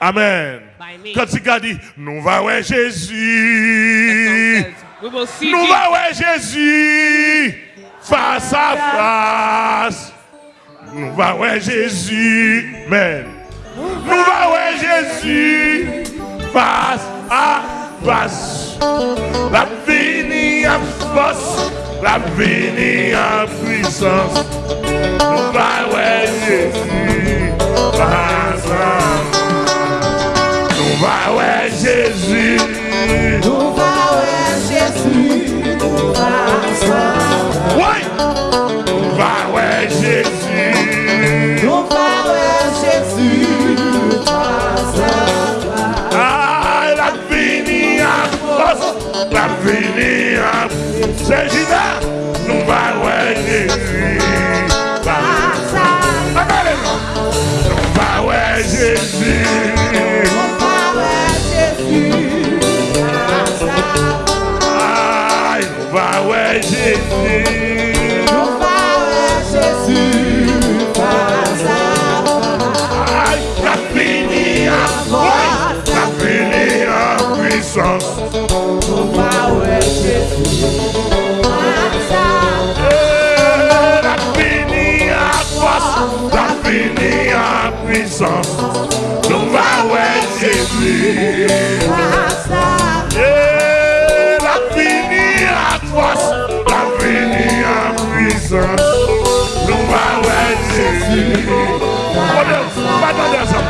Amen. Quand tu dit, nous va ouais Jésus. Nous va ouais Jésus. Face à face. Nous va ouais Jésus. Amen. Nous va ouais Jésus. Face à face. La vie en force. La vie en puissance. Nous va ouais Jésus. 13. puissance. Ton power La finie à a la finie à puissance. Ton power Jésus. La finie à a la finie à puissance. Ton Oh Deus, vai dar dessa.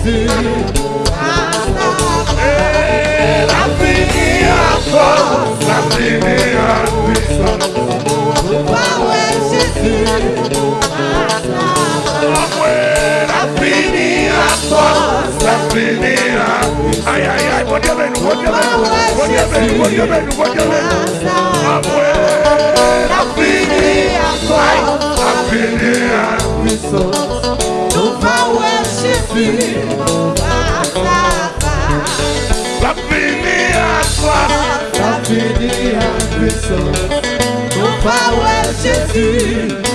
esqueci Era minha a primeira missão Qual é, é Jesus? Como primeira Ai, ai, ai, pode te vendo, vou te vendo pode te vendo, vou te vendo, puissance, ton power Jésus.